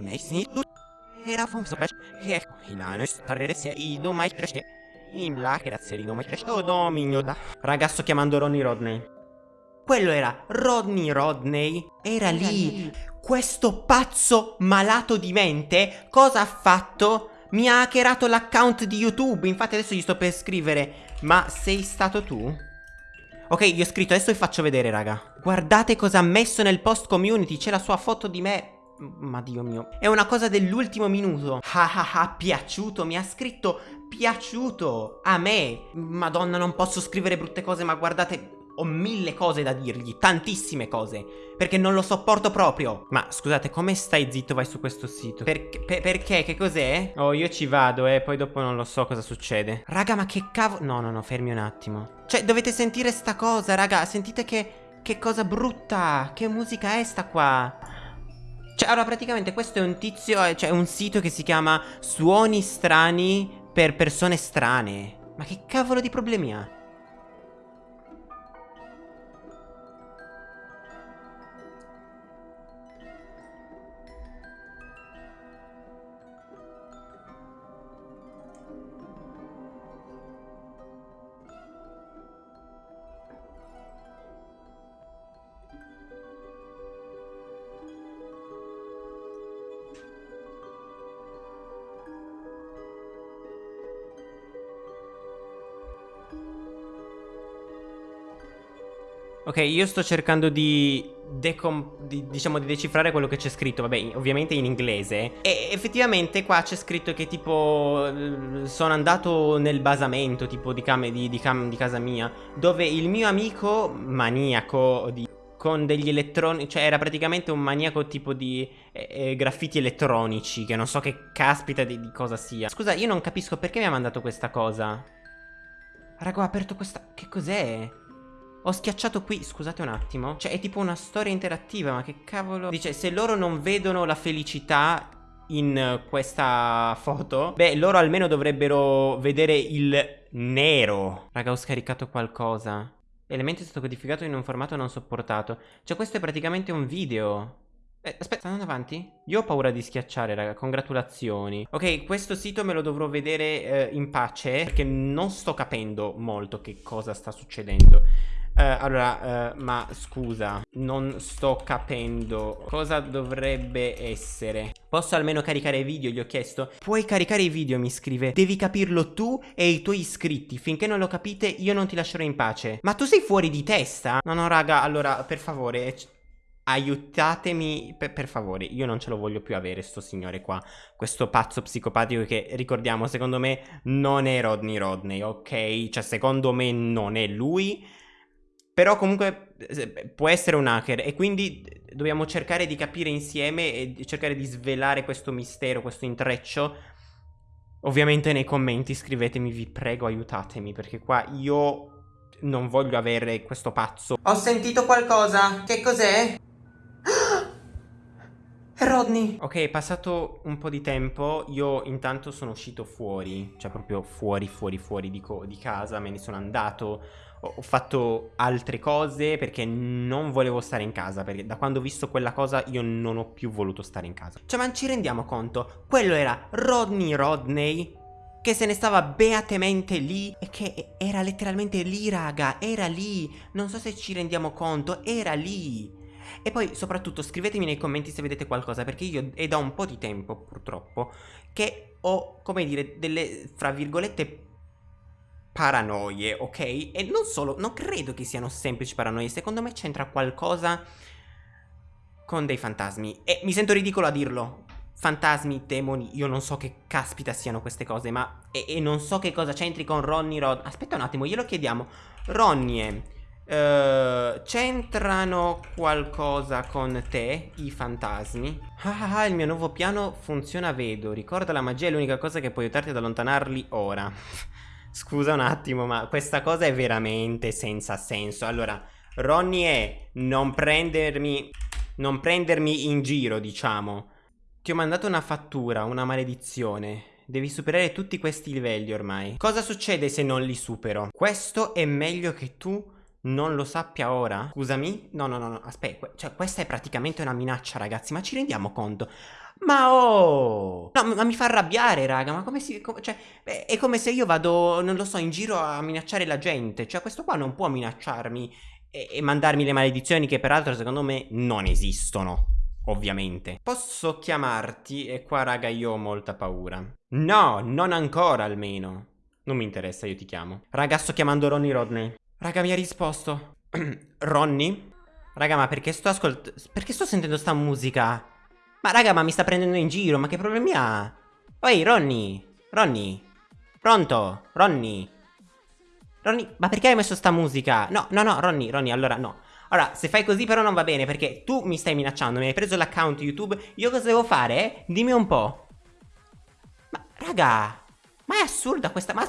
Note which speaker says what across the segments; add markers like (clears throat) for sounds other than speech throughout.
Speaker 1: me snittu. Era fun sopra. E ilano stare se i do mai cresce. In là che razzerino mai cresce. Oh dominio da. Raga sto chiamando Ronnie Rodney. Quello era Rodney Rodney. Era, lì. Questo pazzo malato di mente cosa ha fatto? Mi ha hackerato l'account di YouTube. Infatti adesso gli sto per scrivere. Ma sei stato tu? Ok, gli ho scritto, adesso vi faccio vedere, raga. Guardate cosa ha messo nel post community. C'è la sua foto di me. Ma Dio mio. È una cosa dell'ultimo minuto. Ah ah ah, piaciuto. Mi ha scritto piaciuto a me. Madonna, non posso scrivere brutte cose, ma guardate ho mille cose da dirgli, tantissime cose, perché non lo sopporto proprio. Ma scusate, come stai zitto vai su questo sito? Per, per, perché? Che cos'è? Oh, io ci vado, eh, poi dopo non lo so cosa succede. Raga, ma che cavolo... No, no, no, fermi un attimo. Cioè, dovete sentire sta cosa, raga, sentite che... Che cosa brutta, che musica è sta qua? Cioè, allora, praticamente questo è un tizio, eh, cioè un sito che si chiama Suoni strani per persone strane. Ma che cavolo di problemi ha? Ok, io sto cercando di, di, diciamo, di decifrare quello che c'è scritto, vabbè, ovviamente in inglese. E effettivamente qua c'è scritto che tipo sono andato nel basamento, tipo di, cam di, cam di casa mia, dove il mio amico maniaco di con degli elettroni, cioè era praticamente un maniaco tipo di eh, graffiti elettronici, che non so che caspita di, di, cosa sia. Scusa, io non capisco perché mi ha mandato questa cosa. Raga, ho aperto questa... Che cos'è? Ho schiacciato qui, scusate un attimo Cioè è tipo una storia interattiva, ma che cavolo Dice, se loro non vedono la felicità in questa foto Beh, loro almeno dovrebbero vedere il nero. Raga, ho scaricato qualcosa. Elemento è stato codificato in un formato non sopportato. Cioè questo è praticamente un video. Eh, aspetta, sta andando avanti? Io ho paura di schiacciare, raga, congratulazioni. Ok, questo sito me lo dovrò vedere eh, in pace Perché non sto capendo molto che cosa sta succedendo Uh, allora, uh, ma scusa, non sto capendo cosa dovrebbe essere. Posso almeno caricare video? Gli ho chiesto. Puoi caricare i video, mi scrive. Devi capirlo tu e i tuoi iscritti. Finché non lo capite, io non ti lascerò in pace. Ma tu sei fuori di testa? No, no, raga, allora, per favore, aiutatemi per, per, favore io non ce lo voglio più avere sto signore qua questo pazzo psicopatico che ricordiamo secondo me non è Rodney Rodney ok cioè secondo me non è lui però comunque può essere un hacker e quindi dobbiamo cercare di capire insieme e cercare di svelare questo mistero, questo intreccio. Ovviamente nei commenti scrivetemi, vi prego aiutatemi perché qua io non voglio avere questo pazzo. Ho sentito qualcosa, che cos'è? Rodney Ok, è passato un po' di tempo Io intanto sono uscito fuori Cioè proprio fuori, fuori, fuori di, di casa Me ne sono andato ho fatto altre cose perché non volevo stare in casa Perché da quando ho visto quella cosa io non ho più voluto stare in casa Cioè ma ci rendiamo conto? Quello era Rodney Rodney che se ne stava beatamente lì e che era letteralmente lì raga, era lì, non so se ci rendiamo conto, era lì. E poi soprattutto scrivetemi nei commenti se vedete qualcosa perché io è da un po' di tempo purtroppo che ho, come dire, delle, fra virgolette, paranoie, ok? E non solo, non credo che siano semplici paranoie, secondo me c'entra qualcosa con dei fantasmi. E mi sento ridicolo a dirlo. Fantasmi, demoni, io non so che caspita siano queste cose, ma... E, e non so che cosa c'entri con Ronnie Rod... Aspetta un attimo, glielo chiediamo. Ronnie, uh, c'entrano qualcosa con te, i fantasmi? Ah, ah, ah, il mio nuovo piano funziona, vedo. Ricorda la magia è l'unica cosa che può aiutarti ad allontanarli ora. (laughs) Scusa un attimo, ma questa cosa è veramente senza senso. Allora, Ronnie è non prendermi... Non prendermi in giro, diciamo. Ti ho mandato una fattura, una maledizione. Devi superare tutti questi livelli ormai. Cosa succede se non li supero? Questo è meglio che tu non lo sappia ora? Scusami? No, no, no, no, aspetta. Cioè, questa è praticamente una minaccia, ragazzi. Ma ci rendiamo conto? Ma oh! No, ma mi fa arrabbiare, raga. Ma come si. Com cioè, è come se io vado, non lo so, in giro a minacciare la gente. Cioè, questo qua non può minacciarmi e, e mandarmi le maledizioni che, peraltro, secondo me, non esistono. Ovviamente. Posso chiamarti? E qua, raga, io ho molta paura. No, non ancora almeno. Non mi interessa, io ti chiamo. Raga, sto chiamando Ronnie Rodney. Raga, mi ha risposto. (clears throat) Ronnie? Raga, ma perché sto ascoltando... Perché sto sentendo sta musica? Ma raga, ma mi sta prendendo in giro, ma che problemi ha? Oi, Ronnie! Ronnie! Pronto? Ronnie! Ronnie, ma perché hai messo sta musica? No, no, no, Ronnie, Ronnie, allora no. Allora, se fai così però non va bene, perché tu mi stai minacciando, mi hai preso l'account YouTube, io cosa devo fare? Dimmi un po'. Ma, raga, ma è assurda questa... Ma...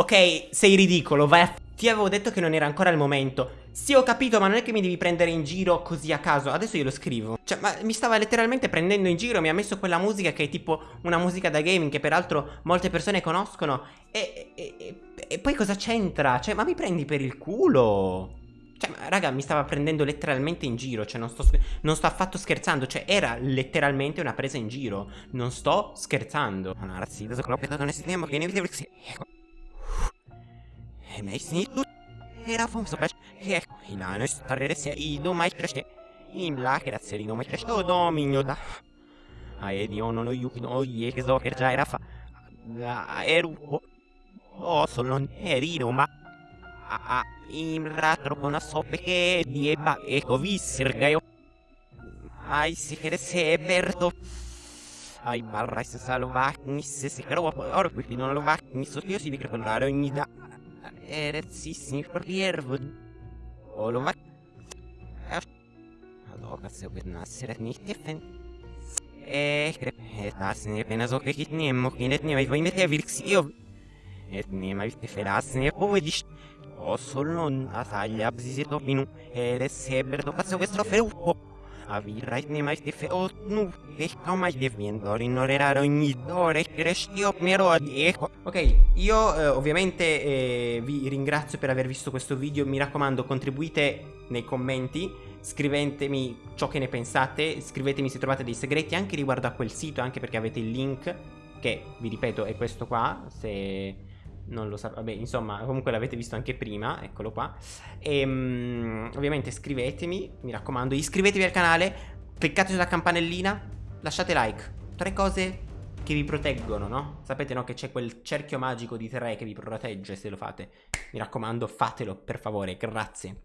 Speaker 1: Ok, sei ridicolo, vai a... Ti avevo detto che non era ancora il momento. Sì, ho capito, ma non è che mi devi prendere in giro così a caso. Adesso io lo scrivo. Cioè, ma mi stava letteralmente prendendo in giro. Mi ha messo quella musica che è tipo una musica da gaming che peraltro molte persone conoscono. E, e, e, e poi cosa c'entra? Cioè, ma mi prendi per il culo? Cioè, raga, mi stava prendendo letteralmente in giro. Cioè, non sto, non sto affatto scherzando. Cioè, era letteralmente una presa in giro. Non sto scherzando. Non ragazzi, adesso non Meisnitlu Herafom soprash Hek Hilanus Tarresia Ido Maitreste Imla Keratserino Maitreste Dominio da non lo yuki no Yekezo Kerja Erafa Eru O solo Erino ma A Imra Tropona Sope Dieba Eko Vissergaio Ai si Kerese Berto Ai barra se salvacni se si crova ora qui non lo va mi so io si dice parlare ogni da Erețisni priervud. Olova. Aloha se vedna sretnih tefen. Eh, krep, et nasne penas ok hit ne mokinet ne vai ne te vilksio. Et ne mai te feras ne povedish. O solon asaglia abzizito pinu. Eres seber do paso vuestro feupo. Avirrait ne mai te feot nu. Eh, come deviendo ignorare ogni dore crestio mero adieco. Ok, io eh, ovviamente eh, vi ringrazio per aver visto questo video, mi raccomando contribuite nei commenti, scrivetemi ciò che ne pensate, scrivetemi se trovate dei segreti anche riguardo a quel sito, anche perché avete il link, che vi ripeto è questo qua, se non lo sapete, vabbè insomma comunque l'avete visto anche prima, eccolo qua, e um, ovviamente scrivetemi, mi raccomando, iscrivetevi al canale, cliccate sulla campanellina, lasciate like, tre cose che vi proteggono, no? Sapete no che c'è quel cerchio magico di tre che vi protegge se lo fate. Mi raccomando, fatelo per favore, grazie.